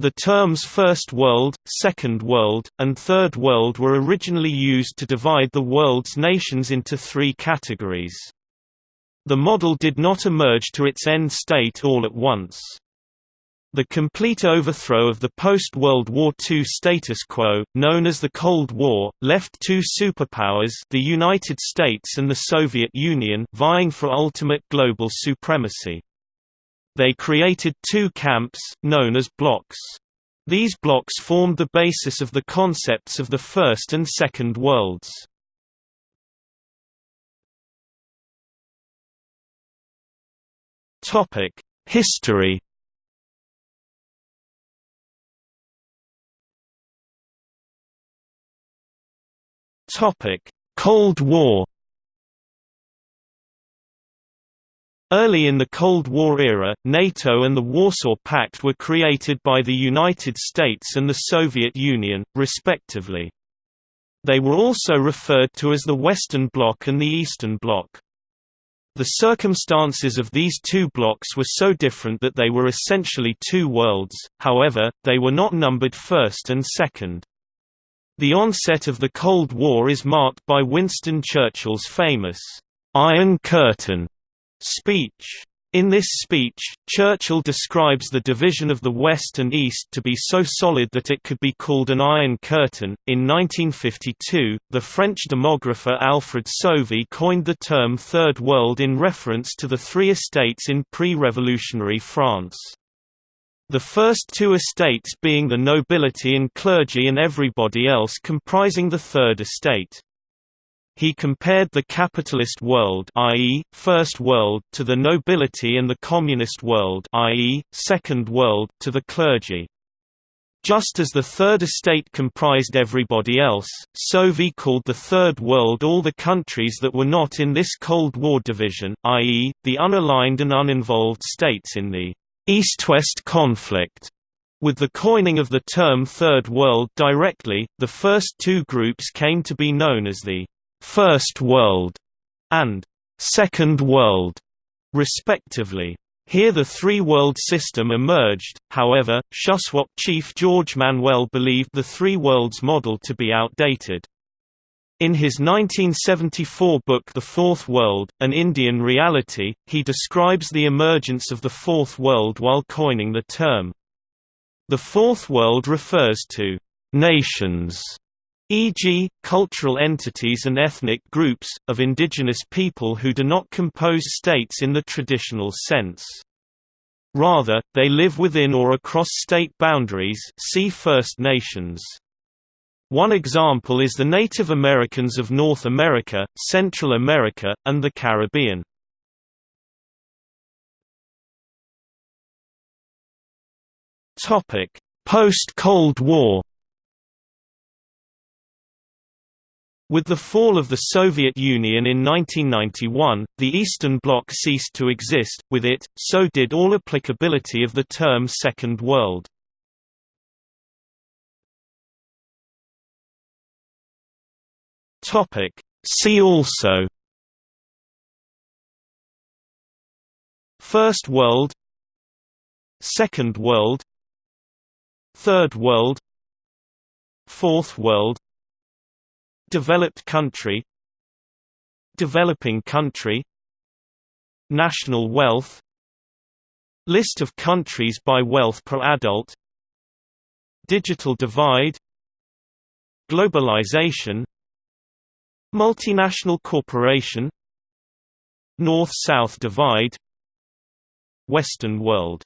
The terms First World, Second World, and Third World were originally used to divide the world's nations into three categories. The model did not emerge to its end state all at once. The complete overthrow of the post-World War II status quo, known as the Cold War, left two superpowers the United States and the Soviet Union vying for ultimate global supremacy. They created two camps, known as blocs. These blocs formed the basis of the concepts of the First and Second Worlds. History Cold War Early in the Cold War era, NATO and the Warsaw Pact were created by the United States and the Soviet Union, respectively. They were also referred to as the Western Bloc and the Eastern Bloc. The circumstances of these two blocs were so different that they were essentially two worlds, however, they were not numbered first and second. The onset of the Cold War is marked by Winston Churchill's famous, "'Iron Curtain' speech. In this speech, Churchill describes the division of the West and East to be so solid that it could be called an Iron Curtain. In 1952, the French demographer Alfred Sauvy coined the term Third World in reference to the three estates in pre revolutionary France. The first two estates being the nobility and clergy, and everybody else comprising the Third Estate. He compared the capitalist world i.e., First World to the nobility and the communist world i.e., Second World to the clergy. Just as the Third Estate comprised everybody else, Sauvy called the Third World all the countries that were not in this Cold War division, i.e., the unaligned and uninvolved states in the East-West conflict. With the coining of the term Third World directly, the first two groups came to be known as the First World and Second World, respectively. Here the three-world system emerged, however, Shuswap chief George Manuel believed the three worlds model to be outdated. In his 1974 book The Fourth World, An Indian Reality, he describes the emergence of the Fourth World while coining the term. The Fourth World refers to nations e.g., cultural entities and ethnic groups, of indigenous people who do not compose states in the traditional sense. Rather, they live within or across state boundaries see First Nations. One example is the Native Americans of North America, Central America, and the Caribbean. Post-Cold War With the fall of the Soviet Union in 1991, the Eastern Bloc ceased to exist, with it, so did all applicability of the term Second World. See also First World Second World Third World Fourth World Developed country Developing country National wealth List of countries by wealth per adult Digital divide Globalization Multinational corporation North-South divide Western world